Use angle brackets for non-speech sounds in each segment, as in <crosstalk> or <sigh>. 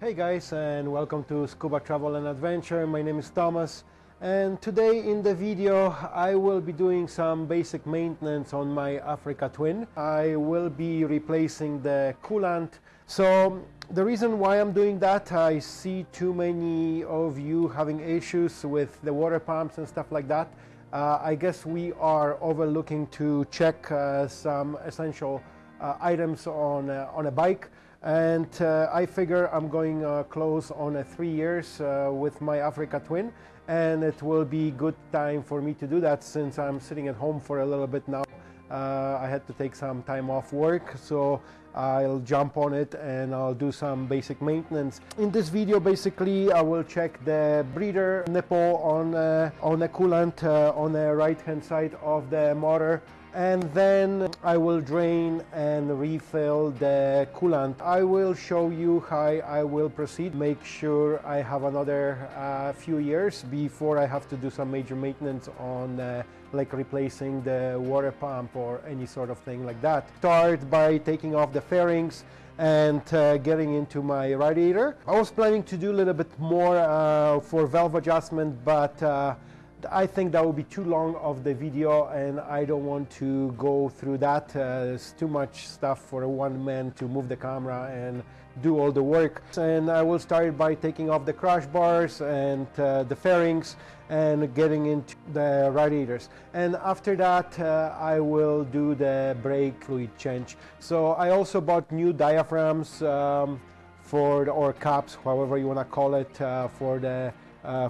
Hey guys and welcome to Scuba Travel and Adventure. My name is Thomas and today in the video I will be doing some basic maintenance on my Africa Twin. I will be replacing the coolant. So the reason why I'm doing that, I see too many of you having issues with the water pumps and stuff like that. Uh, I guess we are overlooking to check uh, some essential uh, items on, uh, on a bike and uh, I figure I'm going uh, close on uh, three years uh, with my Africa Twin and it will be good time for me to do that since I'm sitting at home for a little bit now. Uh, I had to take some time off work so I'll jump on it and I'll do some basic maintenance. In this video basically I will check the breather nipple on, uh, on a coolant on the right hand side of the motor and then I will drain and refill the coolant. I will show you how I will proceed, make sure I have another uh, few years before I have to do some major maintenance on uh, like replacing the water pump or any sort of thing like that. Start by taking off the fairings and uh, getting into my radiator. I was planning to do a little bit more uh, for valve adjustment but uh, I think that would be too long of the video and I don't want to go through that. Uh, it's too much stuff for one man to move the camera and do all the work. And I will start by taking off the crash bars and uh, the fairings and getting into the radiators. And after that, uh, I will do the brake fluid change. So I also bought new diaphragms um, for, the, or caps, however you want to call it, uh, for the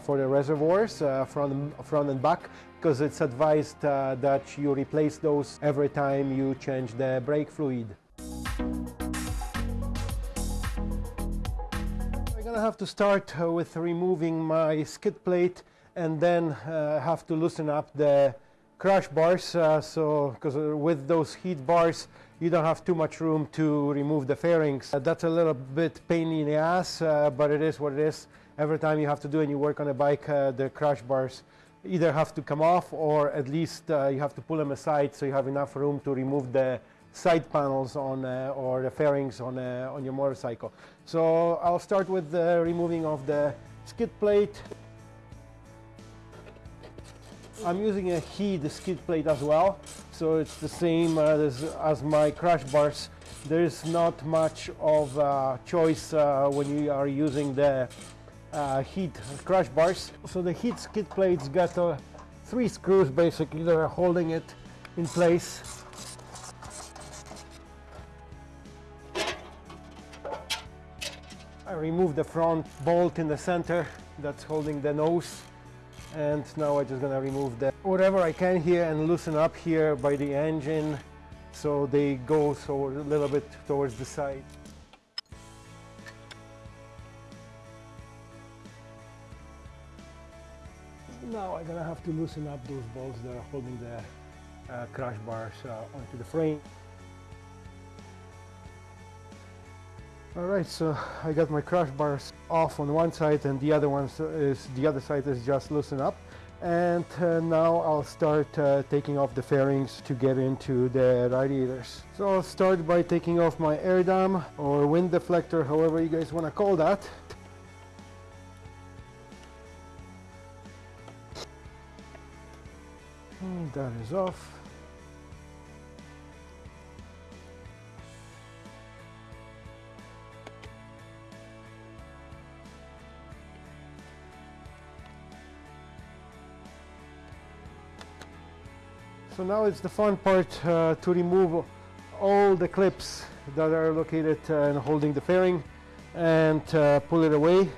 for the reservoirs uh, front, front and back because it's advised uh, that you replace those every time you change the brake fluid. I'm gonna have to start with removing my skid plate and then have to loosen up the crash bars uh, so because with those Heed bars you don't have too much room to remove the fairings uh, that's a little bit pain in the ass uh, but it is what it is every time you have to do and you work on a bike, uh, the crash bars either have to come off or at least uh, you have to pull them aside so you have enough room to remove the side panels on uh, or the fairings on, uh, on your motorcycle. So I'll start with the removing of the skid plate. I'm using a Heed skid plate as well, so it's the same uh, as, as my crash bars. There is not much of a choice uh, when you are using the uh, Heed crash bars. So the Heed skid plates got uh, three screws basically that are holding it in place. I removed the front bolt in the center that's holding the nose and now I'm just gonna remove the whatever I can here and loosen up here by the engine so they go so a little bit towards the side. Now I'm gonna have to loosen up those bolts that are holding the uh, crash bars uh, onto the frame. Alright, so I got my crash bars off on one side and the other one is the other side is just loosened up and uh, now I'll start uh, taking off the fairings to get into the radiators. So I'll start by taking off my air dam or wind deflector, however you guys want to call that. That is off. So now it's the fun part uh, to remove all the clips that are located uh, and holding the fairing and uh, pull it away.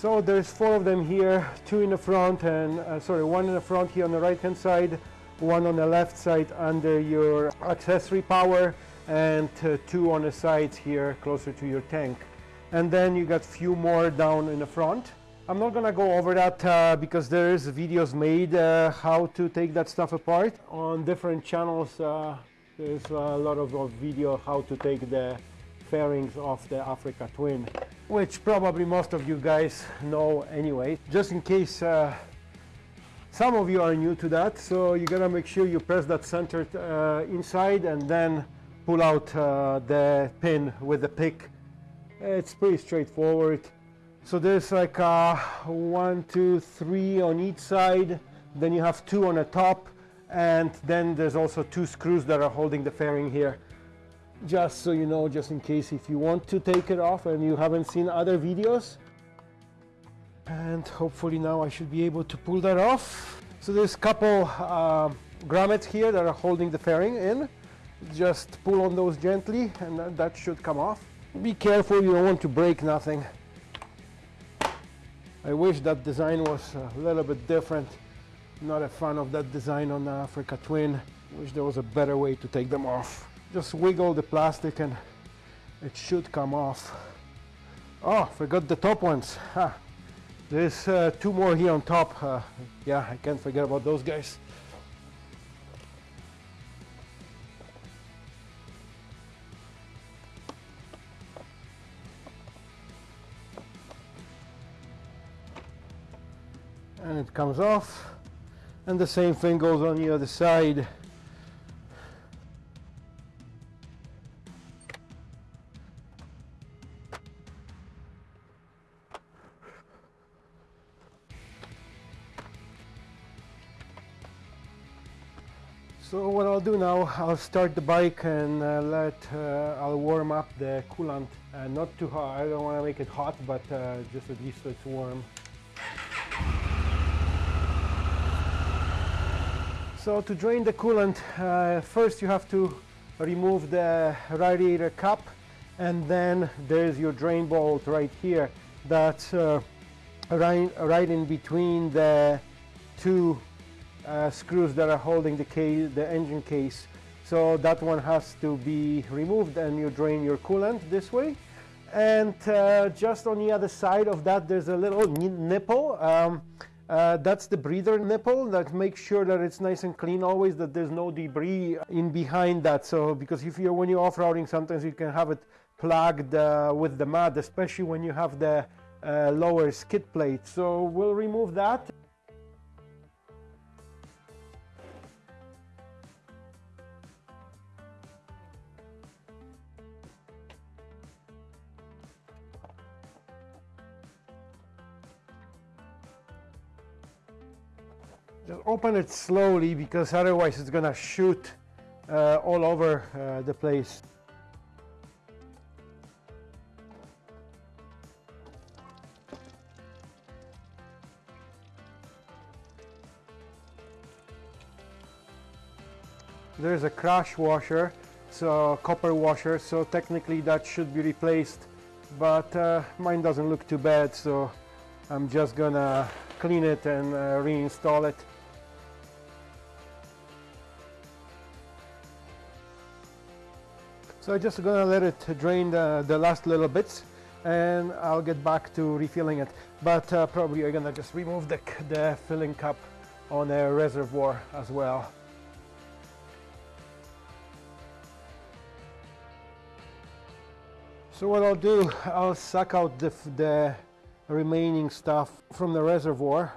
So there's four of them here, two in the front and uh, sorry, one in the front here on the right hand side, one on the left side under your accessory power and uh, two on the sides here closer to your tank. And then you got few more down in the front. I'm not gonna go over that uh, because there is videos made uh, how to take that stuff apart on different channels. Uh, there's a lot of, of video how to take the fairings of the Africa Twin which probably most of you guys know anyway. Just in case uh, some of you are new to that so you gotta make sure you press that center uh, inside and then pull out uh, the pin with the pick. It's pretty straightforward. So there's like uh, one two three on each side then you have two on the top and then there's also two screws that are holding the fairing here just so you know just in case if you want to take it off and you haven't seen other videos. And hopefully now I should be able to pull that off. So there's a couple uh, grommets here that are holding the fairing in. Just pull on those gently and that, that should come off. Be careful you don't want to break nothing. I wish that design was a little bit different. Not a fan of that design on the Africa Twin. Wish there was a better way to take them off just wiggle the plastic and it should come off. Oh forgot the top ones. There's uh, two more here on top. Uh, yeah I can't forget about those guys. And it comes off. And the same thing goes on the other side I'll do now, I'll start the bike and uh, let, uh, I'll warm up the coolant. Uh, not too hot, I don't want to make it hot, but uh, just at least so it's warm. So to drain the coolant, uh, first you have to remove the radiator cap and then there's your drain bolt right here that's uh, right, right in between the two uh, screws that are holding the, case, the engine case. So that one has to be removed and you drain your coolant this way. And uh, just on the other side of that there's a little nipple. Um, uh, that's the breather nipple that makes sure that it's nice and clean always, that there's no debris in behind that. So because if you're when you're off-roading, sometimes you can have it plugged uh, with the mud, especially when you have the uh, lower skid plate. So we'll remove that. Open it slowly because otherwise it's gonna shoot uh, all over uh, the place. There's a crash washer, so copper washer, so technically that should be replaced, but uh, mine doesn't look too bad, so I'm just gonna clean it and uh, reinstall it. So I'm just gonna let it drain the, the last little bits and I'll get back to refilling it. But uh, probably I'm gonna just remove the, the filling cup on a reservoir as well. So what I'll do, I'll suck out the, the remaining stuff from the reservoir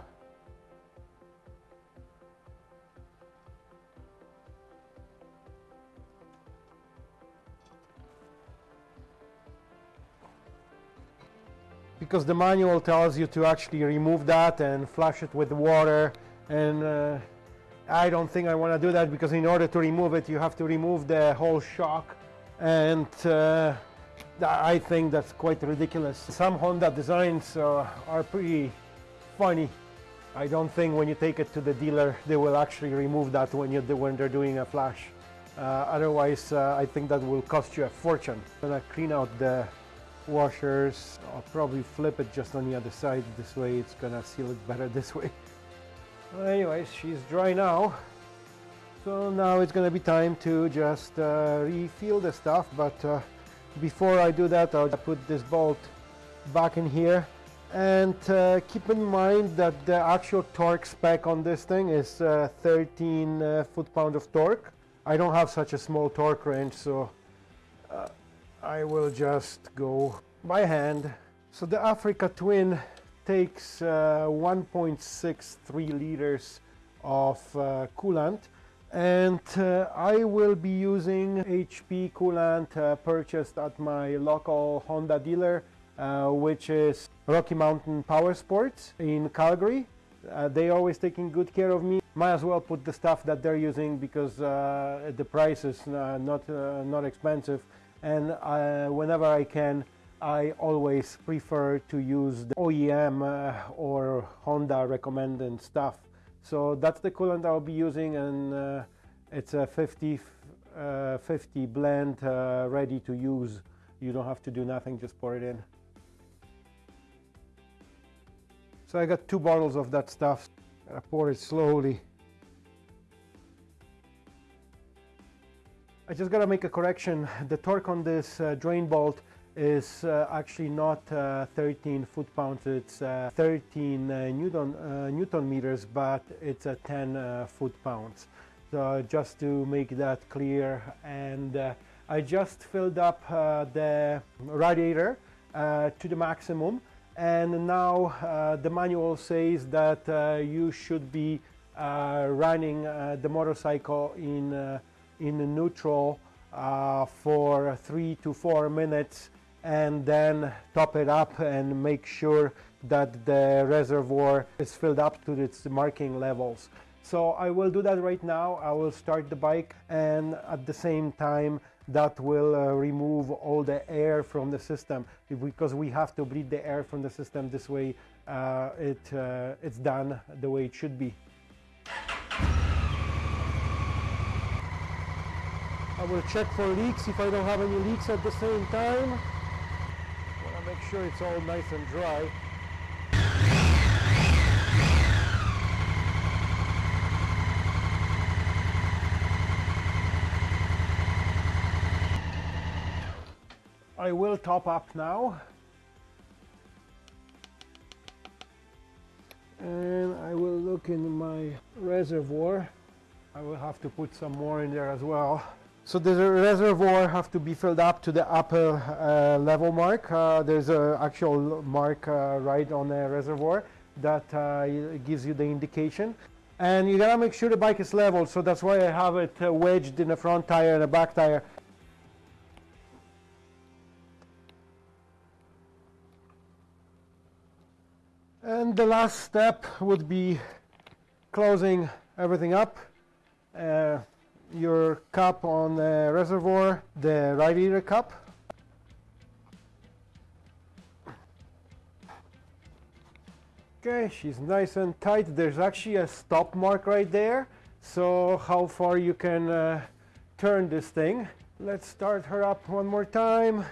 because the manual tells you to actually remove that and flush it with water and uh, I don't think I want to do that because in order to remove it you have to remove the whole shock and uh, I think that's quite ridiculous. Some Honda designs uh, are pretty funny. I don't think when you take it to the dealer they will actually remove that when, you when they're doing a flash. Uh, otherwise uh, I think that will cost you a fortune. I'm gonna clean out the washers. I'll probably flip it just on the other side. This way it's gonna seal it better <laughs> this way. Well, anyways, she's dry now. So now it's gonna be time to just uh, refill the stuff. But uh, before I do that, I'll put this bolt back in here. And uh, keep in mind that the actual torque spec on this thing is uh, 13 uh, foot-pound of torque. I don't have such a small torque range, so uh, I will just go by hand. So the Africa Twin takes uh, 1.63 liters of uh, coolant and uh, I will be using HP coolant uh, purchased at my local Honda dealer uh, which is Rocky Mountain Power Sports in Calgary. Uh, they always taking good care of me. Might as well put the stuff that they're using because the price is not not expensive and whenever I can I always prefer to use the OEM or Honda recommended stuff. So that's the coolant I'll be using and uh, it's a 50, uh, 50 blend uh, ready to use. You don't have to do nothing, just pour it in. So I got two bottles of that stuff. I pour it slowly. I just gotta make a correction. The torque on this uh, drain bolt is uh, actually not uh, 13 foot-pounds, it's uh, 13 uh, Newton, uh, Newton meters, but it's a 10 uh, foot-pounds. So just to make that clear, and I just filled up the radiator to the maximum, and now the manual says that you should be running the motorcycle in, in neutral uh, for three to four minutes and then top it up and make sure that the reservoir is filled up to its marking levels. So I will do that right now. I will start the bike and at the same time that will uh, remove all the air from the system because we have to bleed the air from the system this way uh, it, uh, it's done the way it should be. I will check for leaks if I don't have any leaks at the same time Want to make sure it's all nice and dry. I will top up now. And I will look in my reservoir. I will have to put some more in there as well. So the reservoir have to be filled up to the upper uh, level mark. Uh, there's an actual mark uh, right on the reservoir that uh, gives you the indication. And you gotta make sure the bike is level, so that's why I have it uh, wedged in the front tire and the back tire. And the last step would be closing everything up. Your cup on the reservoir, the right radiator cup. Okay, she's nice and tight. There's actually a stop mark right there. So how far you can uh, turn this thing. Let's start her up one more time.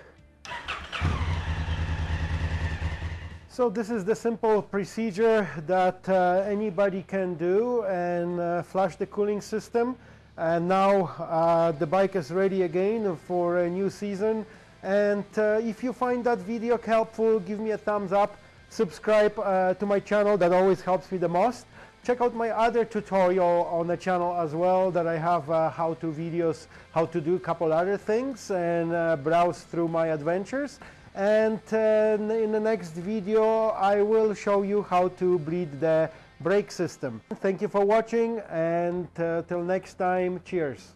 So this is the simple procedure that uh, anybody can do and uh, flush the cooling system and now uh, the bike is ready again for a new season. And uh, if you find that video helpful give me a thumbs up. Subscribe uh, to my channel. That always helps me the most. Check out my other tutorial on the channel as well that I have uh, how-to videos how to do a couple other things and uh, browse through my adventures. And uh, in the next video I will show you how to bleed the brake system. Thank you for watching and uh, till next time, cheers.